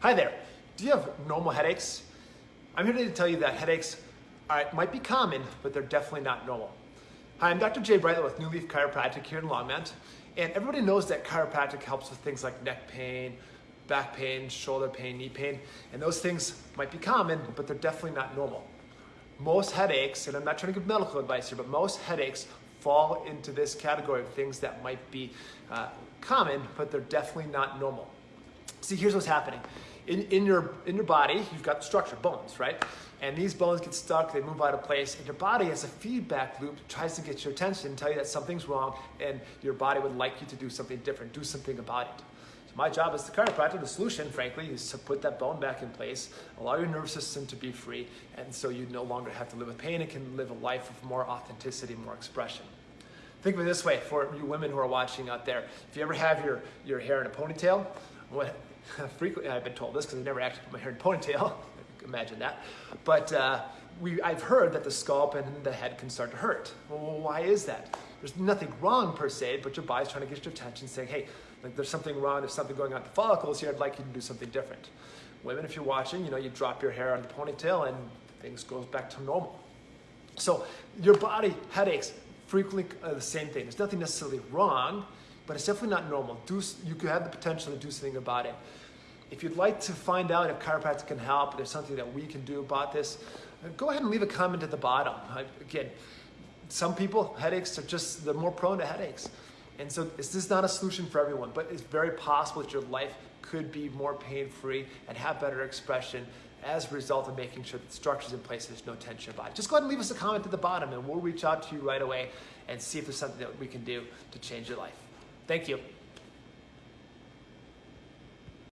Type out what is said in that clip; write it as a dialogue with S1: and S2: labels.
S1: Hi there. Do you have normal headaches? I'm here today to tell you that headaches are, might be common, but they're definitely not normal. Hi, I'm Dr. Jay Brightler with New Leaf Chiropractic here in Longmont. And everybody knows that chiropractic helps with things like neck pain, back pain, shoulder pain, knee pain. And those things might be common, but they're definitely not normal. Most headaches, and I'm not trying to give medical advice here, but most headaches fall into this category of things that might be uh, common, but they're definitely not normal. See, here's what's happening in, in, your, in your body, you've got structure, bones, right? And these bones get stuck, they move out of place, and your body has a feedback loop, tries to get your attention tell you that something's wrong, and your body would like you to do something different, do something about it. So my job as the chiropractor, the solution, frankly, is to put that bone back in place, allow your nervous system to be free, and so you no longer have to live with pain and can live a life of more authenticity, more expression. Think of it this way, for you women who are watching out there, if you ever have your, your hair in a ponytail, what, frequently I've been told this because I've never actually put my hair in ponytail. Imagine that. But uh, we, I've heard that the scalp and the head can start to hurt. Well, why is that? There's nothing wrong per se, but your body's trying to get your attention, saying, hey, like there's something wrong, there's something going on with the follicles here, I'd like you to do something different. Women, if you're watching, you know, you drop your hair on the ponytail and things goes back to normal. So your body, headaches, frequently uh, the same thing. There's nothing necessarily wrong, but it's definitely not normal. Do, you could have the potential to do something about it. If you'd like to find out if chiropractic can help, there's something that we can do about this, uh, go ahead and leave a comment at the bottom. Again, some people, headaches are just, they're more prone to headaches. And so this is not a solution for everyone, but it's very possible that your life could be more pain-free and have better expression as a result of making sure that the structure's in place, there's no tension about it. Just go ahead and leave us a comment at the bottom and we'll reach out to you right away and see if there's something that we can do to change your life. Thank you.